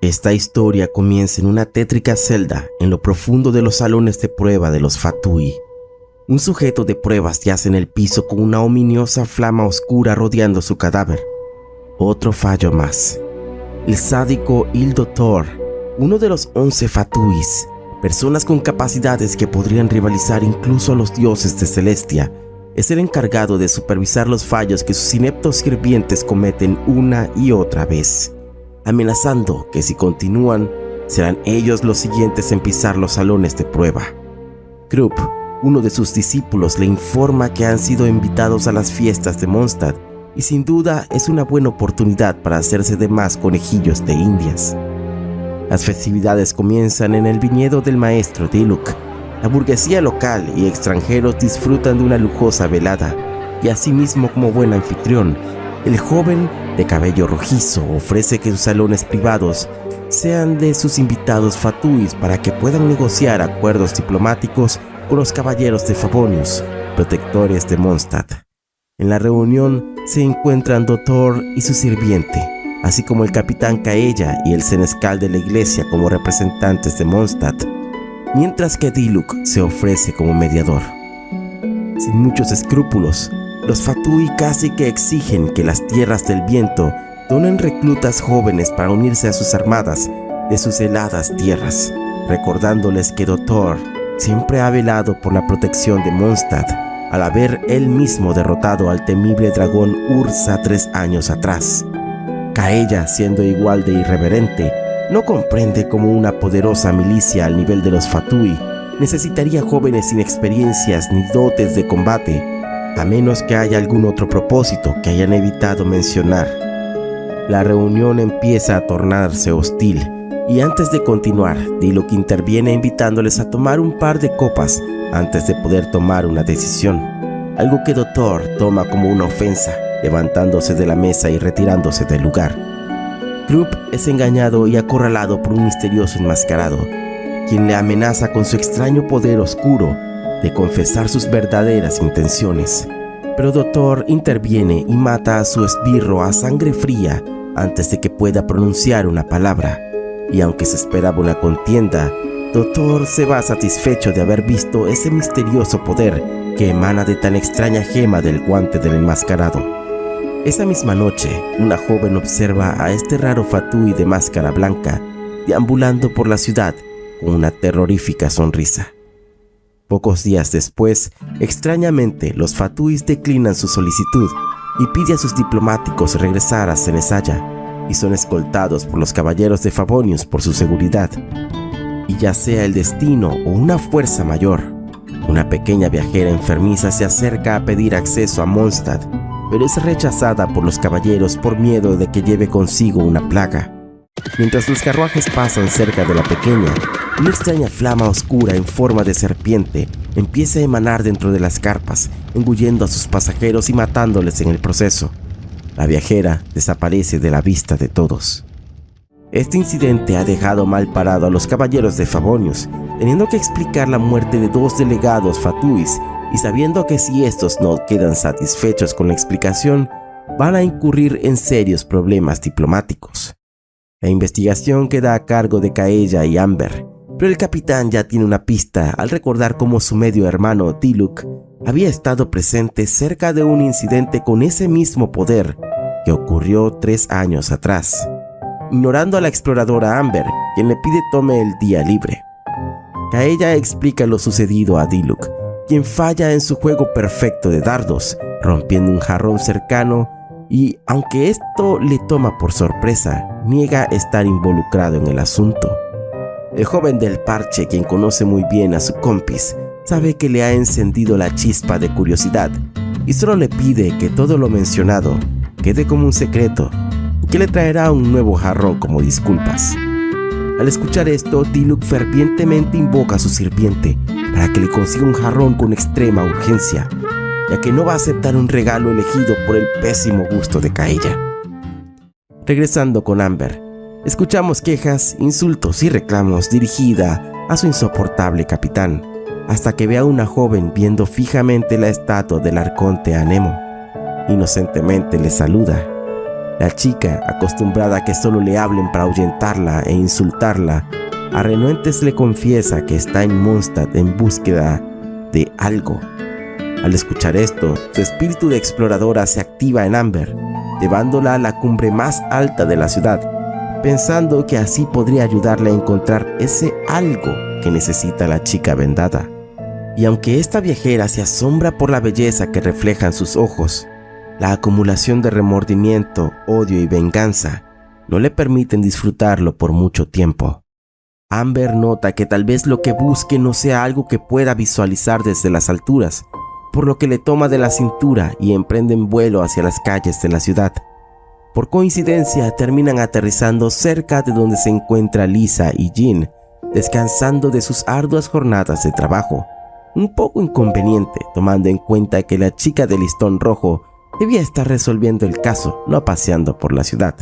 Esta historia comienza en una tétrica celda en lo profundo de los salones de prueba de los Fatui. Un sujeto de pruebas yace en el piso con una ominiosa flama oscura rodeando su cadáver. Otro fallo más. El sádico Il Doctor, uno de los once Fatuis, personas con capacidades que podrían rivalizar incluso a los dioses de Celestia, es el encargado de supervisar los fallos que sus ineptos sirvientes cometen una y otra vez amenazando que si continúan, serán ellos los siguientes en pisar los salones de prueba. Krupp, uno de sus discípulos, le informa que han sido invitados a las fiestas de Mondstadt y sin duda es una buena oportunidad para hacerse de más conejillos de indias. Las festividades comienzan en el viñedo del maestro Diluk. La burguesía local y extranjeros disfrutan de una lujosa velada y asimismo como buen anfitrión, el joven de cabello rojizo ofrece que sus salones privados sean de sus invitados fatuis para que puedan negociar acuerdos diplomáticos con los caballeros de Favonius, protectores de Mondstadt. En la reunión se encuentran Doctor y su sirviente, así como el capitán Caella y el senescal de la iglesia como representantes de Mondstadt, mientras que Diluk se ofrece como mediador. Sin muchos escrúpulos, los Fatui casi que exigen que las tierras del viento donen reclutas jóvenes para unirse a sus armadas de sus heladas tierras, recordándoles que Doctor siempre ha velado por la protección de Mondstadt al haber él mismo derrotado al temible dragón Ursa tres años atrás. Kaella, siendo igual de irreverente, no comprende cómo una poderosa milicia al nivel de los Fatui necesitaría jóvenes sin experiencias ni dotes de combate a menos que haya algún otro propósito que hayan evitado mencionar. La reunión empieza a tornarse hostil y antes de continuar, Diluc interviene invitándoles a tomar un par de copas antes de poder tomar una decisión, algo que Doctor toma como una ofensa, levantándose de la mesa y retirándose del lugar. Krupp es engañado y acorralado por un misterioso enmascarado, quien le amenaza con su extraño poder oscuro de confesar sus verdaderas intenciones. Pero Doctor interviene y mata a su esbirro a sangre fría antes de que pueda pronunciar una palabra. Y aunque se esperaba una contienda, Doctor se va satisfecho de haber visto ese misterioso poder que emana de tan extraña gema del guante del enmascarado. Esa misma noche, una joven observa a este raro fatui de máscara blanca deambulando por la ciudad con una terrorífica sonrisa. Pocos días después, extrañamente, los Fatuis declinan su solicitud y pide a sus diplomáticos regresar a Cenesaya y son escoltados por los caballeros de Favonius por su seguridad. Y ya sea el destino o una fuerza mayor, una pequeña viajera enfermiza se acerca a pedir acceso a Mondstadt, pero es rechazada por los caballeros por miedo de que lleve consigo una plaga. Mientras los carruajes pasan cerca de la pequeña, una extraña flama oscura en forma de serpiente empieza a emanar dentro de las carpas, engullendo a sus pasajeros y matándoles en el proceso. La viajera desaparece de la vista de todos. Este incidente ha dejado mal parado a los caballeros de Favonius, teniendo que explicar la muerte de dos delegados fatuis y sabiendo que si estos no quedan satisfechos con la explicación, van a incurrir en serios problemas diplomáticos. La investigación queda a cargo de Kaella y Amber, pero el capitán ya tiene una pista al recordar cómo su medio hermano Tiluk había estado presente cerca de un incidente con ese mismo poder que ocurrió tres años atrás, ignorando a la exploradora Amber, quien le pide tome el día libre. Kaella explica lo sucedido a Diluk, quien falla en su juego perfecto de dardos, rompiendo un jarrón cercano y, aunque esto le toma por sorpresa, niega estar involucrado en el asunto. El joven del parche, quien conoce muy bien a su compis, sabe que le ha encendido la chispa de curiosidad y solo le pide que todo lo mencionado quede como un secreto que le traerá un nuevo jarrón como disculpas. Al escuchar esto, Tiluk fervientemente invoca a su sirviente para que le consiga un jarrón con extrema urgencia, ya que no va a aceptar un regalo elegido por el pésimo gusto de Kaella. Regresando con Amber, Escuchamos quejas, insultos y reclamos dirigida a su insoportable capitán, hasta que ve a una joven viendo fijamente la estatua del arconte Anemo. Inocentemente le saluda. La chica, acostumbrada a que solo le hablen para ahuyentarla e insultarla, a renuentes le confiesa que está en Mondstadt en búsqueda de algo. Al escuchar esto, su espíritu de exploradora se activa en Amber, llevándola a la cumbre más alta de la ciudad, pensando que así podría ayudarle a encontrar ese algo que necesita la chica vendada. Y aunque esta viajera se asombra por la belleza que reflejan sus ojos, la acumulación de remordimiento, odio y venganza no le permiten disfrutarlo por mucho tiempo. Amber nota que tal vez lo que busque no sea algo que pueda visualizar desde las alturas, por lo que le toma de la cintura y emprenden vuelo hacia las calles de la ciudad. Por coincidencia terminan aterrizando cerca de donde se encuentra Lisa y Jean, descansando de sus arduas jornadas de trabajo. Un poco inconveniente tomando en cuenta que la chica del listón rojo debía estar resolviendo el caso, no paseando por la ciudad.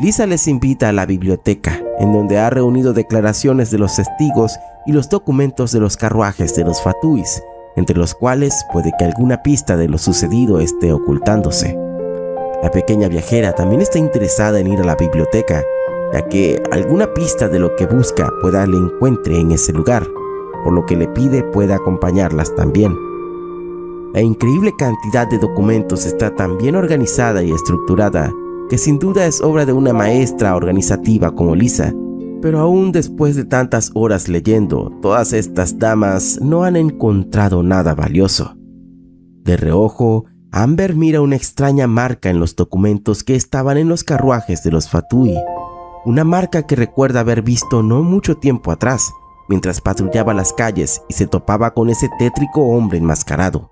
Lisa les invita a la biblioteca, en donde ha reunido declaraciones de los testigos y los documentos de los carruajes de los Fatuis, entre los cuales puede que alguna pista de lo sucedido esté ocultándose. La pequeña viajera también está interesada en ir a la biblioteca, ya que alguna pista de lo que busca pueda le encuentre en ese lugar, por lo que le pide pueda acompañarlas también. La increíble cantidad de documentos está tan bien organizada y estructurada que sin duda es obra de una maestra organizativa como Lisa, pero aún después de tantas horas leyendo, todas estas damas no han encontrado nada valioso. De reojo, Amber mira una extraña marca en los documentos que estaban en los carruajes de los Fatui. Una marca que recuerda haber visto no mucho tiempo atrás, mientras patrullaba las calles y se topaba con ese tétrico hombre enmascarado.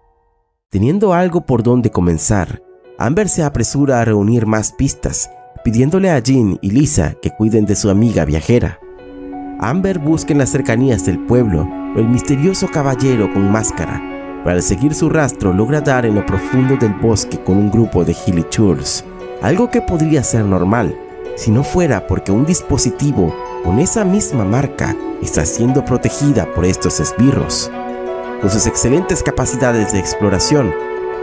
Teniendo algo por donde comenzar, Amber se apresura a reunir más pistas pidiéndole a Jean y Lisa que cuiden de su amiga viajera. Amber busca en las cercanías del pueblo el misterioso caballero con máscara, pero al seguir su rastro logra dar en lo profundo del bosque con un grupo de Churs, algo que podría ser normal, si no fuera porque un dispositivo con esa misma marca está siendo protegida por estos esbirros. Con sus excelentes capacidades de exploración,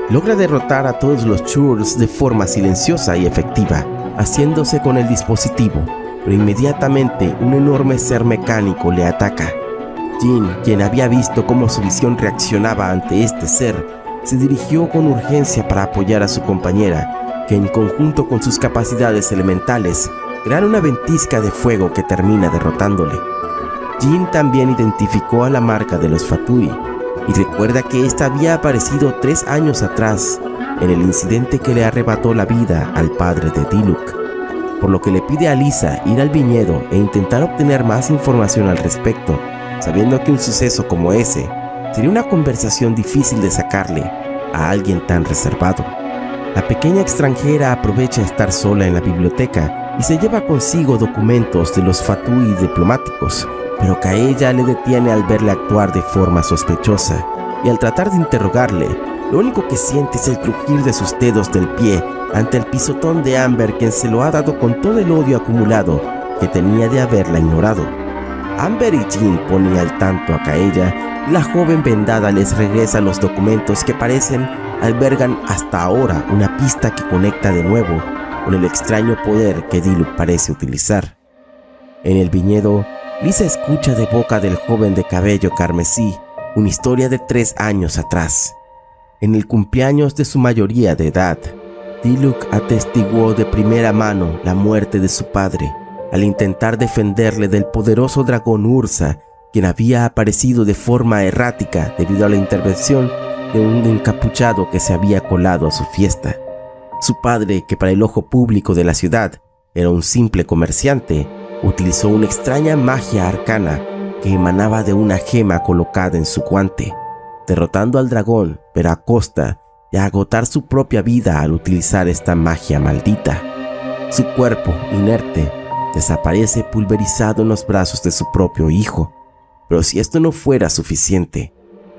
logra derrotar a todos los Churs de forma silenciosa y efectiva, haciéndose con el dispositivo, pero inmediatamente un enorme ser mecánico le ataca. Jean, quien había visto cómo su visión reaccionaba ante este ser, se dirigió con urgencia para apoyar a su compañera, que en conjunto con sus capacidades elementales, crean una ventisca de fuego que termina derrotándole. Jean también identificó a la marca de los Fatui y recuerda que esta había aparecido tres años atrás en el incidente que le arrebató la vida al padre de Diluc, por lo que le pide a Lisa ir al viñedo e intentar obtener más información al respecto, sabiendo que un suceso como ese sería una conversación difícil de sacarle a alguien tan reservado. La pequeña extranjera aprovecha estar sola en la biblioteca y se lleva consigo documentos de los fatui diplomáticos, pero que a ella le detiene al verle actuar de forma sospechosa y al tratar de interrogarle, lo único que siente es el crujir de sus dedos del pie ante el pisotón de Amber quien se lo ha dado con todo el odio acumulado que tenía de haberla ignorado. Amber y Jean ponen al tanto a Kaella la joven vendada les regresa los documentos que parecen albergan hasta ahora una pista que conecta de nuevo con el extraño poder que Diluc parece utilizar. En el viñedo, Lisa escucha de boca del joven de cabello carmesí una historia de tres años atrás. En el cumpleaños de su mayoría de edad, Diluc atestiguó de primera mano la muerte de su padre al intentar defenderle del poderoso dragón Ursa, quien había aparecido de forma errática debido a la intervención de un encapuchado que se había colado a su fiesta. Su padre, que para el ojo público de la ciudad era un simple comerciante, utilizó una extraña magia arcana que emanaba de una gema colocada en su guante derrotando al dragón, pero a costa de agotar su propia vida al utilizar esta magia maldita. Su cuerpo, inerte, desaparece pulverizado en los brazos de su propio hijo. Pero si esto no fuera suficiente,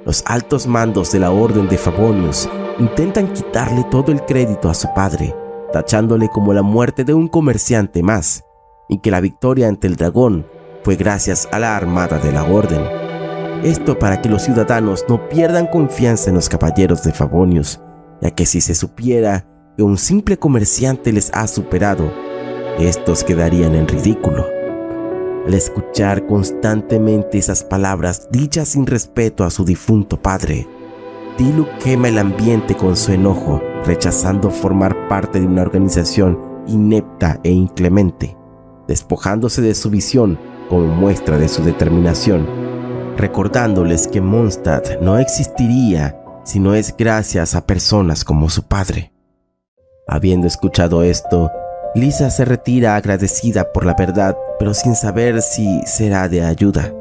los altos mandos de la Orden de Favonius intentan quitarle todo el crédito a su padre, tachándole como la muerte de un comerciante más, y que la victoria ante el dragón fue gracias a la armada de la Orden. Esto para que los ciudadanos no pierdan confianza en los caballeros de Favonius, ya que si se supiera que un simple comerciante les ha superado, estos quedarían en ridículo. Al escuchar constantemente esas palabras dichas sin respeto a su difunto padre, Dilu quema el ambiente con su enojo, rechazando formar parte de una organización inepta e inclemente, despojándose de su visión como muestra de su determinación, recordándoles que Mondstadt no existiría si no es gracias a personas como su padre. Habiendo escuchado esto, Lisa se retira agradecida por la verdad, pero sin saber si será de ayuda.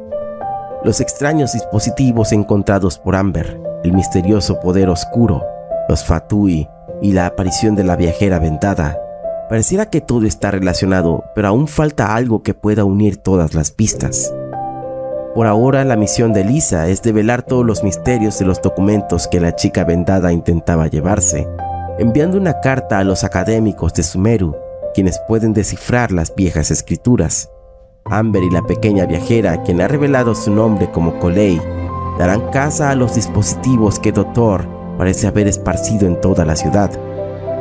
Los extraños dispositivos encontrados por Amber el misterioso poder oscuro, los Fatui y la aparición de la viajera vendada. Pareciera que todo está relacionado, pero aún falta algo que pueda unir todas las pistas. Por ahora la misión de Lisa es develar todos los misterios de los documentos que la chica vendada intentaba llevarse, enviando una carta a los académicos de Sumeru, quienes pueden descifrar las viejas escrituras. Amber y la pequeña viajera, quien ha revelado su nombre como Colei, darán caza a los dispositivos que Doctor parece haber esparcido en toda la ciudad,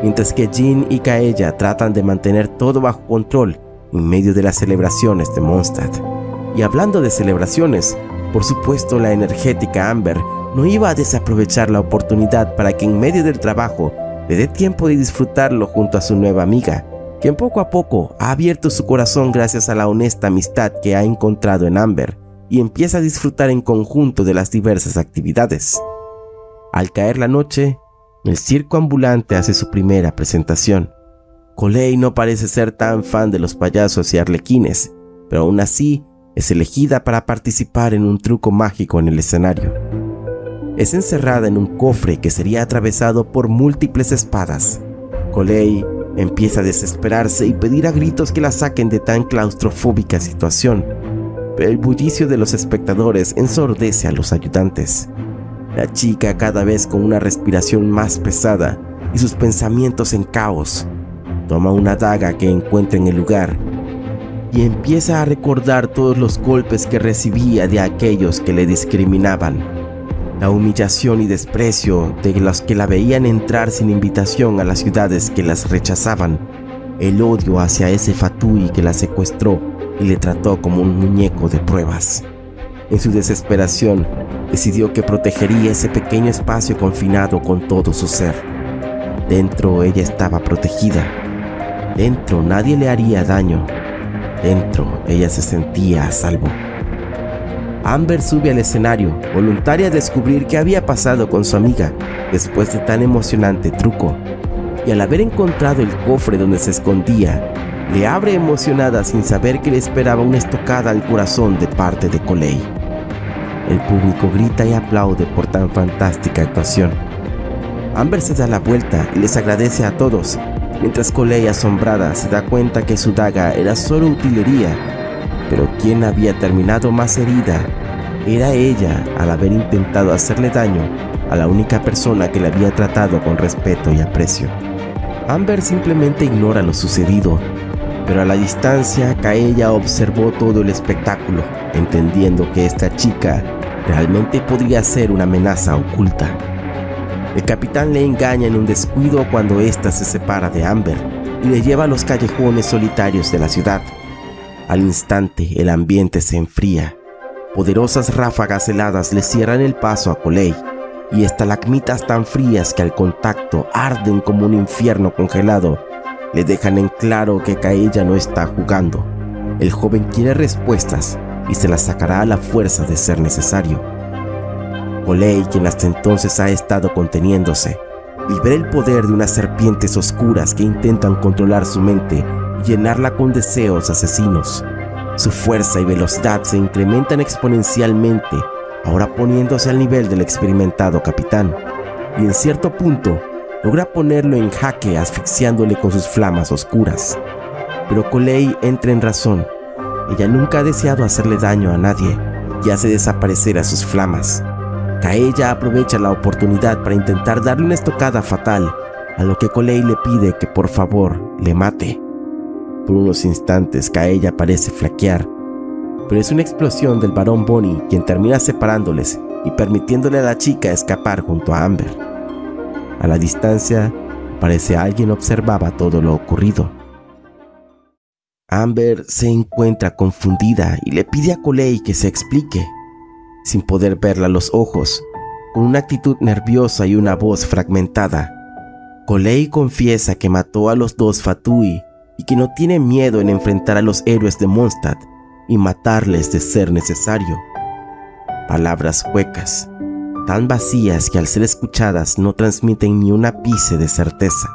mientras que Jean y Kaella tratan de mantener todo bajo control en medio de las celebraciones de Mondstadt. Y hablando de celebraciones, por supuesto la energética Amber no iba a desaprovechar la oportunidad para que en medio del trabajo le dé tiempo de disfrutarlo junto a su nueva amiga, quien poco a poco ha abierto su corazón gracias a la honesta amistad que ha encontrado en Amber y empieza a disfrutar en conjunto de las diversas actividades. Al caer la noche, el circo ambulante hace su primera presentación. Coley no parece ser tan fan de los payasos y arlequines, pero aún así es elegida para participar en un truco mágico en el escenario. Es encerrada en un cofre que sería atravesado por múltiples espadas. Coley empieza a desesperarse y pedir a gritos que la saquen de tan claustrofóbica situación el bullicio de los espectadores ensordece a los ayudantes. La chica cada vez con una respiración más pesada y sus pensamientos en caos, toma una daga que encuentra en el lugar y empieza a recordar todos los golpes que recibía de aquellos que le discriminaban, la humillación y desprecio de los que la veían entrar sin invitación a las ciudades que las rechazaban, el odio hacia ese Fatui que la secuestró y le trató como un muñeco de pruebas. En su desesperación, decidió que protegería ese pequeño espacio confinado con todo su ser. Dentro ella estaba protegida. Dentro nadie le haría daño. Dentro ella se sentía a salvo. Amber sube al escenario, voluntaria a descubrir qué había pasado con su amiga después de tan emocionante truco. Y al haber encontrado el cofre donde se escondía, le abre emocionada sin saber que le esperaba una estocada al corazón de parte de Coley. El público grita y aplaude por tan fantástica actuación. Amber se da la vuelta y les agradece a todos, mientras Coley asombrada se da cuenta que su daga era solo utilería, pero quien había terminado más herida era ella al haber intentado hacerle daño a la única persona que le había tratado con respeto y aprecio. Amber simplemente ignora lo sucedido pero a la distancia Kaella observó todo el espectáculo, entendiendo que esta chica realmente podría ser una amenaza oculta. El capitán le engaña en un descuido cuando ésta se separa de Amber y le lleva a los callejones solitarios de la ciudad. Al instante el ambiente se enfría. Poderosas ráfagas heladas le cierran el paso a Coley y estalagmitas tan frías que al contacto arden como un infierno congelado le dejan en claro que Kaella no está jugando. El joven quiere respuestas y se las sacará a la fuerza de ser necesario. Olei, quien hasta entonces ha estado conteniéndose, libera el poder de unas serpientes oscuras que intentan controlar su mente y llenarla con deseos asesinos. Su fuerza y velocidad se incrementan exponencialmente, ahora poniéndose al nivel del experimentado capitán, y en cierto punto logra ponerlo en jaque asfixiándole con sus flamas oscuras. Pero Coley entra en razón. Ella nunca ha deseado hacerle daño a nadie y hace desaparecer a sus flamas. Kaella aprovecha la oportunidad para intentar darle una estocada fatal, a lo que Coley le pide que por favor le mate. Por unos instantes Kaella parece flaquear, pero es una explosión del varón Bonnie quien termina separándoles y permitiéndole a la chica escapar junto a Amber. A la distancia, parece alguien observaba todo lo ocurrido. Amber se encuentra confundida y le pide a Coley que se explique. Sin poder verla a los ojos, con una actitud nerviosa y una voz fragmentada, Coley confiesa que mató a los dos Fatui y que no tiene miedo en enfrentar a los héroes de Mondstadt y matarles de ser necesario. Palabras huecas, tan vacías que al ser escuchadas no transmiten ni un ápice de certeza.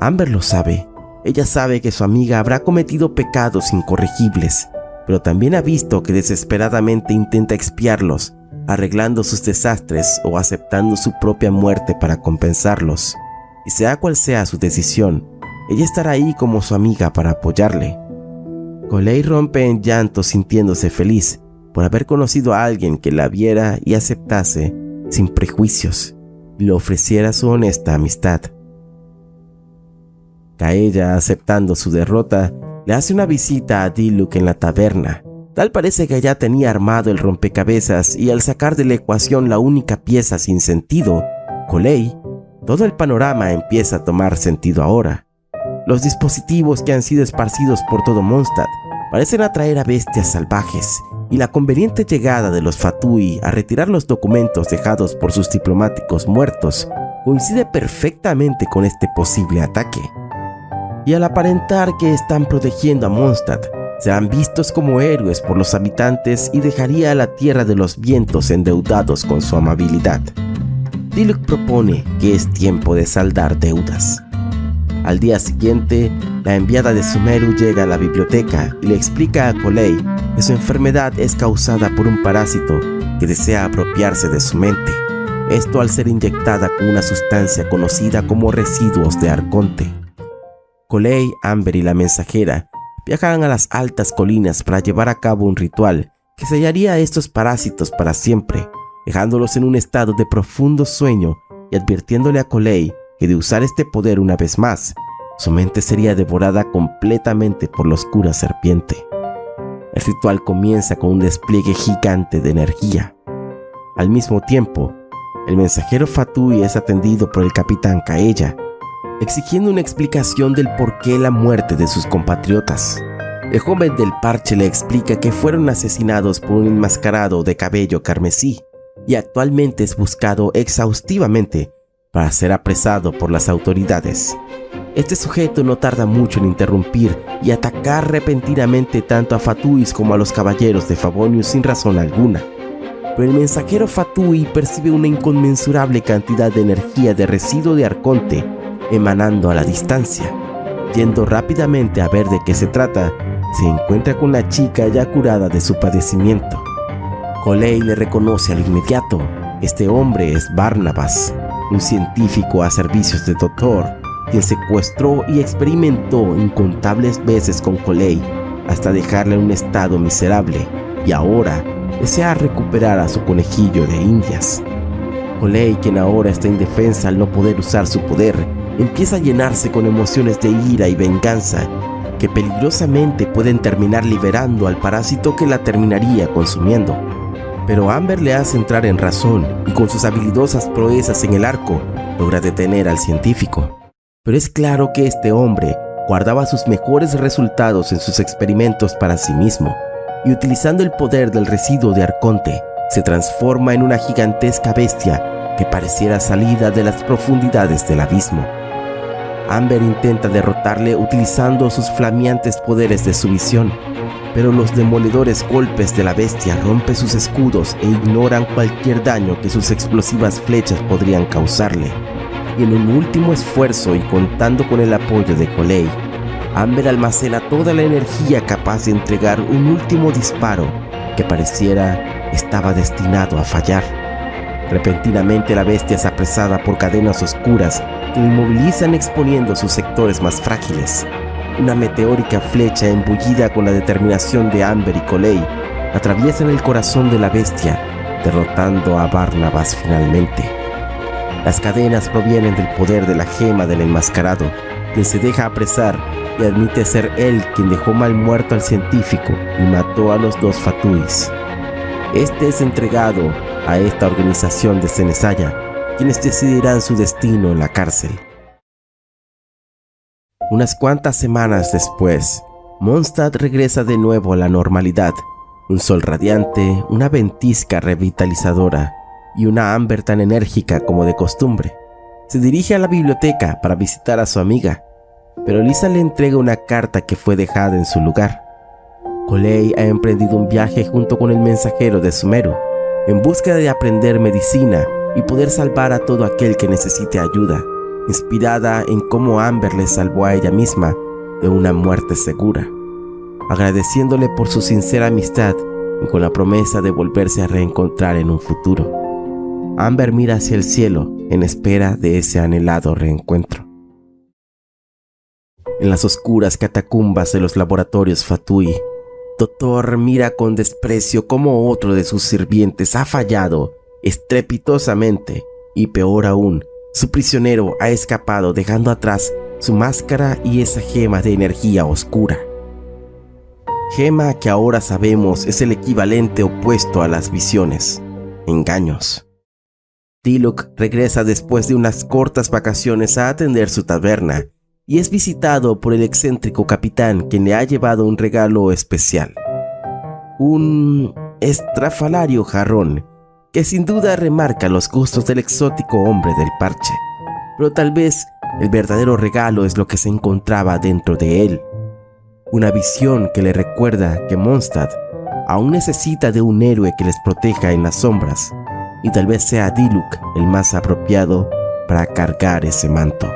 Amber lo sabe ella sabe que su amiga habrá cometido pecados incorregibles, pero también ha visto que desesperadamente intenta expiarlos, arreglando sus desastres o aceptando su propia muerte para compensarlos. Y sea cual sea su decisión, ella estará ahí como su amiga para apoyarle. Coley rompe en llanto sintiéndose feliz por haber conocido a alguien que la viera y aceptase sin prejuicios y le ofreciera su honesta amistad. Kaella, aceptando su derrota, le hace una visita a Diluc en la taberna. Tal parece que ya tenía armado el rompecabezas y al sacar de la ecuación la única pieza sin sentido, Coley, todo el panorama empieza a tomar sentido ahora. Los dispositivos que han sido esparcidos por todo Mondstadt parecen atraer a bestias salvajes y la conveniente llegada de los Fatui a retirar los documentos dejados por sus diplomáticos muertos coincide perfectamente con este posible ataque y al aparentar que están protegiendo a Mondstadt, serán vistos como héroes por los habitantes y dejaría a la Tierra de los Vientos endeudados con su amabilidad. Diluc propone que es tiempo de saldar deudas. Al día siguiente, la enviada de Sumeru llega a la biblioteca y le explica a Coley que su enfermedad es causada por un parásito que desea apropiarse de su mente. Esto al ser inyectada con una sustancia conocida como residuos de Arconte. Coley, Amber y la mensajera viajarán a las altas colinas para llevar a cabo un ritual que sellaría a estos parásitos para siempre, dejándolos en un estado de profundo sueño y advirtiéndole a Coley que de usar este poder una vez más, su mente sería devorada completamente por la oscura serpiente. El ritual comienza con un despliegue gigante de energía. Al mismo tiempo, el mensajero Fatui es atendido por el capitán Kaella, exigiendo una explicación del por qué la muerte de sus compatriotas. El joven del parche le explica que fueron asesinados por un enmascarado de cabello carmesí y actualmente es buscado exhaustivamente para ser apresado por las autoridades. Este sujeto no tarda mucho en interrumpir y atacar repentinamente tanto a Fatuis como a los caballeros de Favonius sin razón alguna. Pero el mensajero Fatui percibe una inconmensurable cantidad de energía de residuo de Arconte emanando a la distancia. Yendo rápidamente a ver de qué se trata, se encuentra con la chica ya curada de su padecimiento. Coley le reconoce al inmediato. Este hombre es Barnabas, un científico a servicios de doctor, quien secuestró y experimentó incontables veces con Coley hasta dejarle en un estado miserable y ahora desea recuperar a su conejillo de indias. Coley, quien ahora está indefensa al no poder usar su poder, empieza a llenarse con emociones de ira y venganza que peligrosamente pueden terminar liberando al parásito que la terminaría consumiendo. Pero Amber le hace entrar en razón y con sus habilidosas proezas en el arco logra detener al científico. Pero es claro que este hombre guardaba sus mejores resultados en sus experimentos para sí mismo y utilizando el poder del residuo de Arconte se transforma en una gigantesca bestia que pareciera salida de las profundidades del abismo. Amber intenta derrotarle utilizando sus flameantes poderes de su visión, pero los demoledores golpes de la bestia rompen sus escudos e ignoran cualquier daño que sus explosivas flechas podrían causarle. Y en un último esfuerzo y contando con el apoyo de Coley, Amber almacena toda la energía capaz de entregar un último disparo que pareciera estaba destinado a fallar. Repentinamente la bestia es apresada por cadenas oscuras inmovilizan exponiendo sus sectores más frágiles. Una meteórica flecha embullida con la determinación de Amber y Coley en el corazón de la bestia, derrotando a Barnabas finalmente. Las cadenas provienen del poder de la gema del enmascarado, quien se deja apresar y admite ser él quien dejó mal muerto al científico y mató a los dos Fatuis. Este es entregado a esta organización de Cenesaya quienes decidirán su destino en la cárcel. Unas cuantas semanas después, Mondstadt regresa de nuevo a la normalidad. Un sol radiante, una ventisca revitalizadora y una Amber tan enérgica como de costumbre. Se dirige a la biblioteca para visitar a su amiga, pero Lisa le entrega una carta que fue dejada en su lugar. Coley ha emprendido un viaje junto con el mensajero de Sumeru, en búsqueda de aprender medicina y poder salvar a todo aquel que necesite ayuda, inspirada en cómo Amber le salvó a ella misma de una muerte segura, agradeciéndole por su sincera amistad y con la promesa de volverse a reencontrar en un futuro. Amber mira hacia el cielo en espera de ese anhelado reencuentro. En las oscuras catacumbas de los laboratorios Fatui, Doctor mira con desprecio cómo otro de sus sirvientes ha fallado estrepitosamente y peor aún, su prisionero ha escapado dejando atrás su máscara y esa gema de energía oscura. Gema que ahora sabemos es el equivalente opuesto a las visiones, engaños. Tilok regresa después de unas cortas vacaciones a atender su taberna y es visitado por el excéntrico capitán quien le ha llevado un regalo especial. Un estrafalario jarrón que sin duda remarca los gustos del exótico hombre del parche. Pero tal vez el verdadero regalo es lo que se encontraba dentro de él. Una visión que le recuerda que Mondstadt aún necesita de un héroe que les proteja en las sombras y tal vez sea Diluk el más apropiado para cargar ese manto.